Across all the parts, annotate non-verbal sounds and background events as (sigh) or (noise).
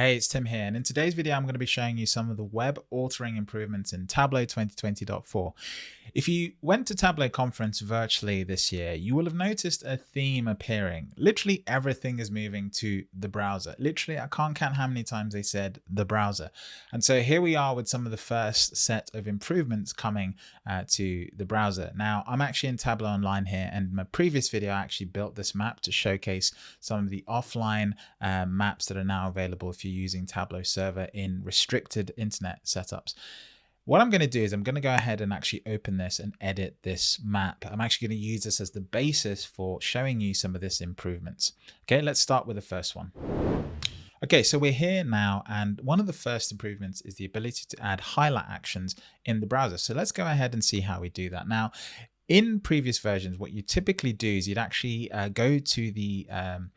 Hey, it's Tim here, and in today's video, I'm going to be showing you some of the web authoring improvements in Tableau 2020.4. If you went to Tableau conference virtually this year, you will have noticed a theme appearing. Literally everything is moving to the browser. Literally, I can't count how many times they said the browser. And so here we are with some of the first set of improvements coming uh, to the browser. Now, I'm actually in Tableau Online here, and my previous video, I actually built this map to showcase some of the offline uh, maps that are now available if you're using Tableau Server in restricted internet setups. What I'm going to do is I'm going to go ahead and actually open this and edit this map. I'm actually going to use this as the basis for showing you some of this improvements. Okay, let's start with the first one. Okay, so we're here now, and one of the first improvements is the ability to add highlight actions in the browser. So let's go ahead and see how we do that. Now, in previous versions, what you typically do is you'd actually uh, go to the um,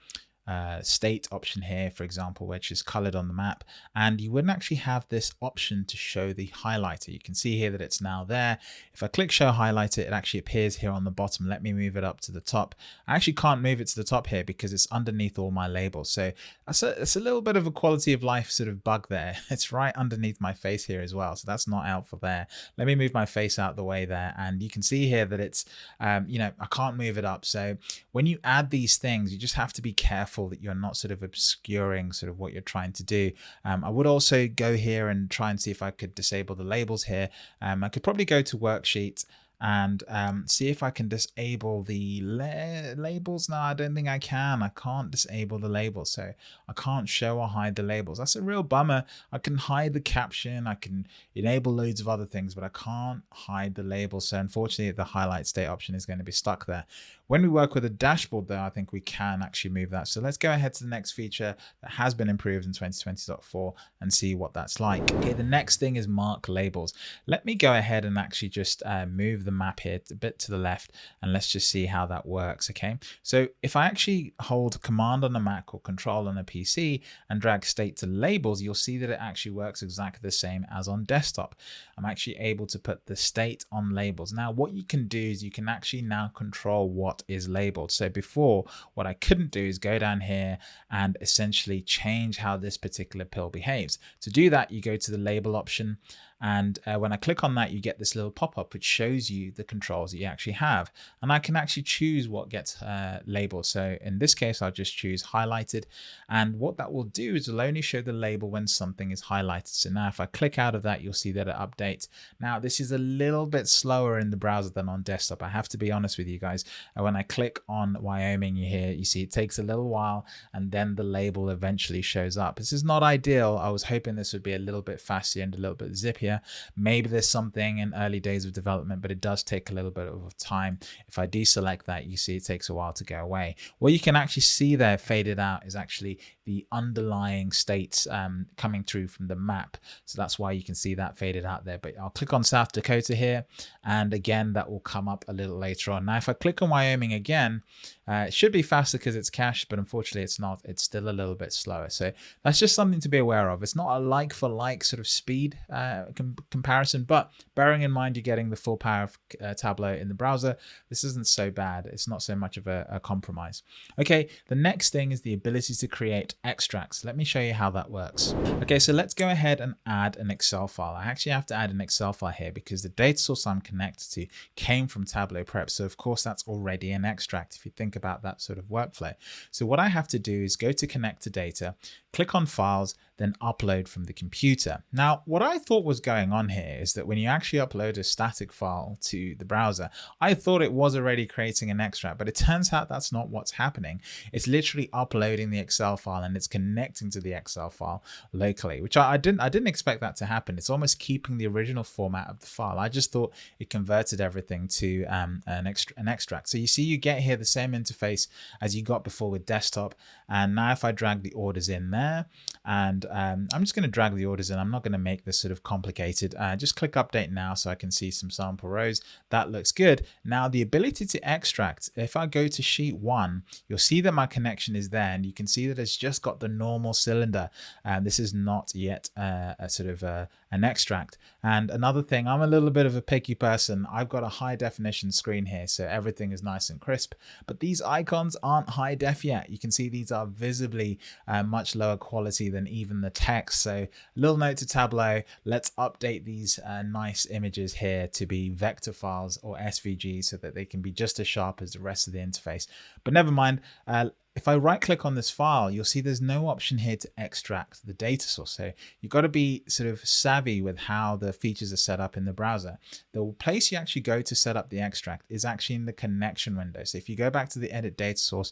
uh, state option here, for example, which is colored on the map, and you wouldn't actually have this option to show the highlighter. You can see here that it's now there. If I click show highlighter, it actually appears here on the bottom. Let me move it up to the top. I actually can't move it to the top here because it's underneath all my labels. So that's a, that's a little bit of a quality of life sort of bug there. (laughs) It's right underneath my face here as well. So that's not helpful there. Let me move my face out the way there. And you can see here that it's, um, you know, I can't move it up. So when you add these things, you just have to be careful careful that you're not sort of obscuring sort of what you're trying to do. Um, I would also go here and try and see if I could disable the labels here. Um, I could probably go to worksheet and um, see if I can disable the la labels. No, I don't think I can. I can't disable the labels. So I can't show or hide the labels. That's a real bummer. I can hide the caption. I can enable loads of other things, but I can't hide the labels. So unfortunately, the highlight state option is going to be stuck there. When we work with a dashboard though, I think we can actually move that. So let's go ahead to the next feature that has been improved in 2020.4 and see what that's like. Okay, the next thing is mark labels. Let me go ahead and actually just uh, move the map here a bit to the left and let's just see how that works. Okay, so if I actually hold command on a Mac or control on a PC and drag state to labels, you'll see that it actually works exactly the same as on desktop. I'm actually able to put the state on labels. Now, what you can do is you can actually now control what what is labeled. So before, what I couldn't do is go down here and essentially change how this particular pill behaves. To do that, you go to the label option and uh, when I click on that, you get this little pop-up which shows you the controls that you actually have. And I can actually choose what gets uh, labeled. So in this case, I'll just choose highlighted. And what that will do is it'll only show the label when something is highlighted. So now if I click out of that, you'll see that it updates. Now this is a little bit slower in the browser than on desktop. I have to be honest with you guys. When I click on Wyoming here, you see it takes a little while and then the label eventually shows up. This is not ideal. I was hoping this would be a little bit faster and a little bit zippier Maybe there's something in early days of development, but it does take a little bit of time. If I deselect that, you see it takes a while to go away. What you can actually see there faded out is actually the underlying states um, coming through from the map. So that's why you can see that faded out there. But I'll click on South Dakota here. And again, that will come up a little later on. Now, if I click on Wyoming again, uh, it should be faster because it's cached, but unfortunately it's not. It's still a little bit slower. So that's just something to be aware of. It's not a like for like sort of speed uh, com comparison, but bearing in mind you're getting the full power of uh, Tableau in the browser, this isn't so bad. It's not so much of a, a compromise. Okay, the next thing is the ability to create extracts. Let me show you how that works. Okay, so let's go ahead and add an Excel file. I actually have to add an Excel file here because the data source I'm connected to came from Tableau Prep. So of course that's already an extract if you think about that sort of workflow. So what I have to do is go to connect to data, click on files, then upload from the computer. Now, what I thought was going on here is that when you actually upload a static file to the browser, I thought it was already creating an extract, but it turns out that's not what's happening. It's literally uploading the Excel file and it's connecting to the Excel file locally, which I, I didn't I didn't expect that to happen. It's almost keeping the original format of the file. I just thought it converted everything to um, an, extra, an extract. So you see you get here the same interface as you got before with desktop. And now if I drag the orders in there and um, I'm just going to drag the orders in. I'm not going to make this sort of complicated. Uh, just click update now so I can see some sample rows. That looks good. Now the ability to extract, if I go to sheet one, you'll see that my connection is there and you can see that it's just got the normal cylinder. And uh, this is not yet uh, a sort of uh, an extract. And another thing, I'm a little bit of a picky person. I've got a high definition screen here, so everything is nice and crisp. But these icons aren't high def yet. You can see these are visibly uh, much lower quality than even the text. So a little note to Tableau, let's update these uh, nice images here to be vector files or SVG so that they can be just as sharp as the rest of the interface. But never mind, uh, if I right click on this file, you'll see there's no option here to extract the data source. So you've got to be sort of savvy with how the features are set up in the browser. The place you actually go to set up the extract is actually in the connection window. So if you go back to the edit data source,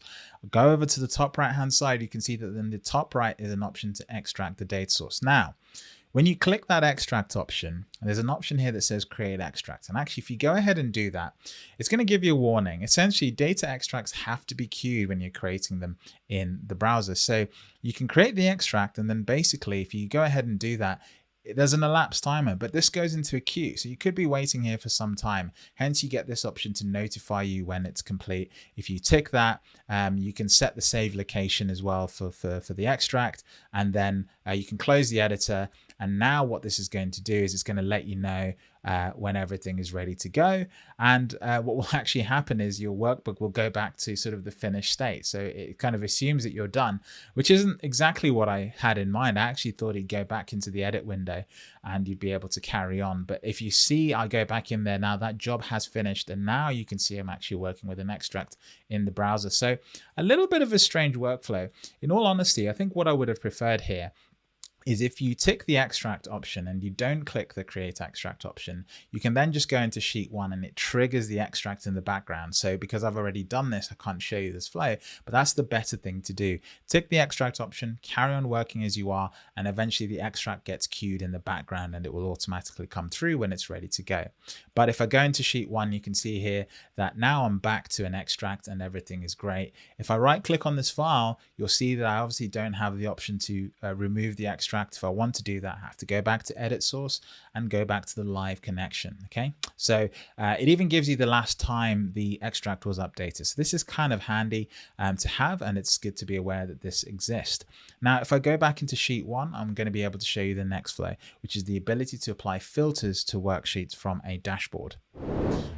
go over to the top right hand side, you can see that in the top right is an option to extract the data source. Now, when you click that extract option, there's an option here that says create extract. And actually, if you go ahead and do that, it's going to give you a warning. Essentially, data extracts have to be queued when you're creating them in the browser. So you can create the extract and then basically, if you go ahead and do that, there's an elapsed timer, but this goes into a queue. So you could be waiting here for some time. Hence you get this option to notify you when it's complete. If you tick that, um, you can set the save location as well for, for, for the extract. And then uh, you can close the editor. And now what this is going to do is it's going to let you know uh, when everything is ready to go. And uh, what will (laughs) actually happen is your workbook will go back to sort of the finished state. So it kind of assumes that you're done, which isn't exactly what I had in mind. I actually thought it'd go back into the edit window and you'd be able to carry on. But if you see I go back in there now, that job has finished. And now you can see I'm actually working with an extract in the browser. So a little bit of a strange workflow. In all honesty, I think what I would have preferred here is if you tick the extract option and you don't click the create extract option, you can then just go into sheet one and it triggers the extract in the background. So because I've already done this, I can't show you this flow, but that's the better thing to do. Tick the extract option, carry on working as you are, and eventually the extract gets queued in the background and it will automatically come through when it's ready to go. But if I go into sheet one, you can see here that now I'm back to an extract and everything is great. If I right click on this file, you'll see that I obviously don't have the option to uh, remove the extract extract. If I want to do that, I have to go back to edit source and go back to the live connection. Okay, so uh, it even gives you the last time the extract was updated. So this is kind of handy um, to have, and it's good to be aware that this exists. Now, if I go back into sheet one, I'm going to be able to show you the next flow, which is the ability to apply filters to worksheets from a dashboard.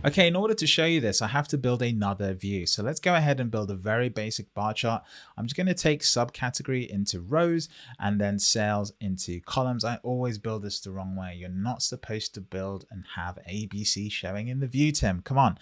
Okay, in order to show you this, I have to build another view. So let's go ahead and build a very basic bar chart. I'm just going to take subcategory into rows and then sales into columns. I always build this the wrong way. You're not supposed to build and have ABC showing in the view, Tim. Come on.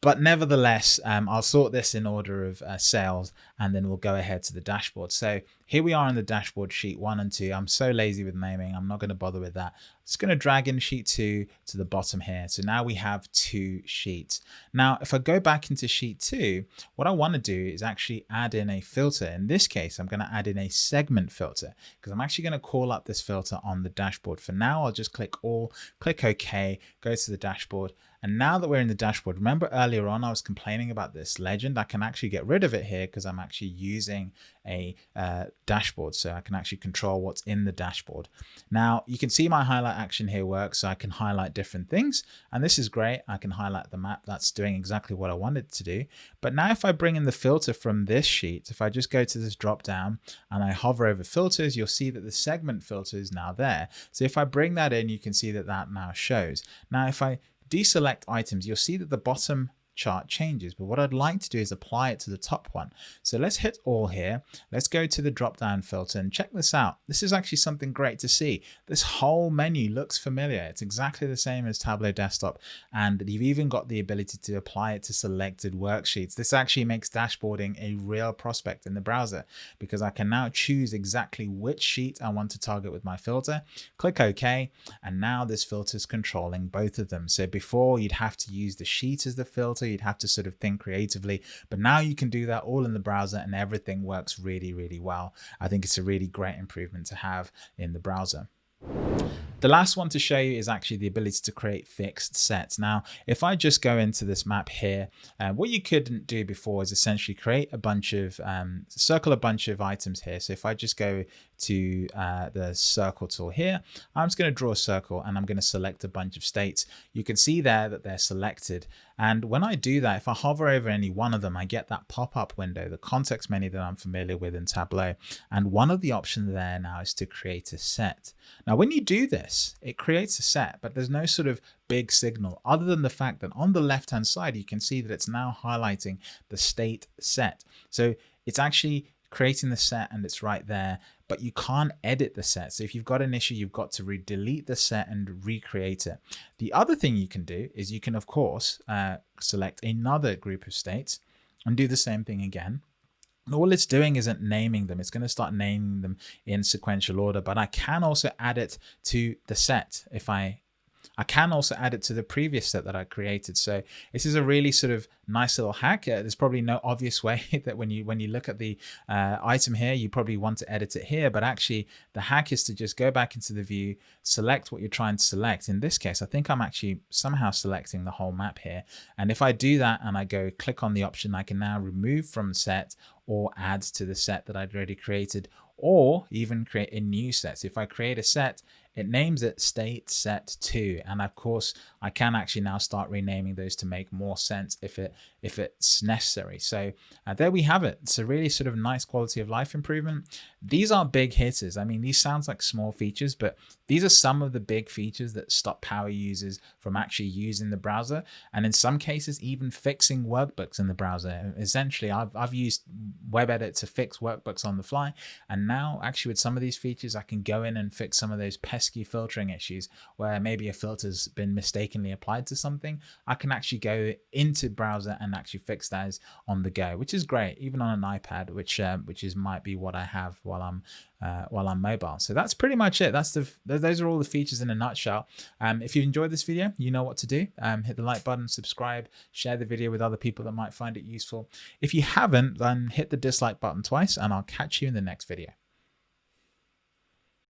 But nevertheless, um, I'll sort this in order of uh, sales and then we'll go ahead to the dashboard. So here we are in the dashboard sheet one and two. I'm so lazy with naming. I'm not going to bother with that. Just going to drag in sheet two to the bottom here. So now we have two sheets. Now, if I go back into sheet two, what I want to do is actually add in a filter. In this case, I'm going to add in a segment filter because I'm actually going to call up this filter on the dashboard. For now, I'll just click all, click OK, go to the dashboard. And now that we're in the dashboard, remember earlier on I was complaining about this legend. I can actually get rid of it here because I'm actually using a uh, dashboard. So I can actually control what's in the dashboard. Now you can see my highlight action here works. So I can highlight different things and this is great. I can highlight the map. That's doing exactly what I wanted to do. But now if I bring in the filter from this sheet, if I just go to this drop down and I hover over filters, you'll see that the segment filter is now there. So if I bring that in, you can see that that now shows. Now if I deselect items, you'll see that the bottom chart changes. But what I'd like to do is apply it to the top one. So let's hit all here. Let's go to the drop down filter and check this out. This is actually something great to see. This whole menu looks familiar. It's exactly the same as Tableau Desktop. And you've even got the ability to apply it to selected worksheets. This actually makes dashboarding a real prospect in the browser because I can now choose exactly which sheet I want to target with my filter. Click OK. And now this filter is controlling both of them. So before you'd have to use the sheet as the filter you'd have to sort of think creatively. But now you can do that all in the browser and everything works really, really well. I think it's a really great improvement to have in the browser. The last one to show you is actually the ability to create fixed sets. Now, if I just go into this map here, uh, what you couldn't do before is essentially create a bunch of, um, circle a bunch of items here. So if I just go to uh, the circle tool here. I'm just going to draw a circle and I'm going to select a bunch of states. You can see there that they're selected. And when I do that, if I hover over any one of them, I get that pop-up window, the context menu that I'm familiar with in Tableau. And one of the options there now is to create a set. Now, when you do this, it creates a set, but there's no sort of big signal other than the fact that on the left hand side, you can see that it's now highlighting the state set. So it's actually creating the set and it's right there, but you can't edit the set. So if you've got an issue, you've got to delete the set and recreate it. The other thing you can do is you can, of course, uh, select another group of states and do the same thing again. all it's doing isn't naming them. It's going to start naming them in sequential order, but I can also add it to the set if I I can also add it to the previous set that I created. So this is a really sort of nice little hack. Uh, there's probably no obvious (laughs) way that when you when you look at the uh, item here, you probably want to edit it here. But actually, the hack is to just go back into the view, select what you're trying to select. In this case, I think I'm actually somehow selecting the whole map here. And if I do that and I go click on the option, I can now remove from set or add to the set that I'd already created or even create a new set. So if I create a set, it names it state set 2 and of course I can actually now start renaming those to make more sense if it if it's necessary. So uh, there we have it. It's a really sort of nice quality of life improvement. These are big hitters. I mean these sounds like small features but these are some of the big features that stop power users from actually using the browser and in some cases even fixing workbooks in the browser. Essentially I've, I've used WebEdit to fix workbooks on the fly and now actually with some of these features I can go in and fix some of those pesky filtering issues where maybe a filter's been mistakenly applied to something, I can actually go into browser and actually fix those on the go, which is great, even on an iPad, which um, which is might be what I have while I'm uh, while I'm mobile. So that's pretty much it. That's the those are all the features in a nutshell. Um, if you enjoyed this video, you know what to do. Um, hit the like button, subscribe, share the video with other people that might find it useful. If you haven't, then hit the dislike button twice, and I'll catch you in the next video.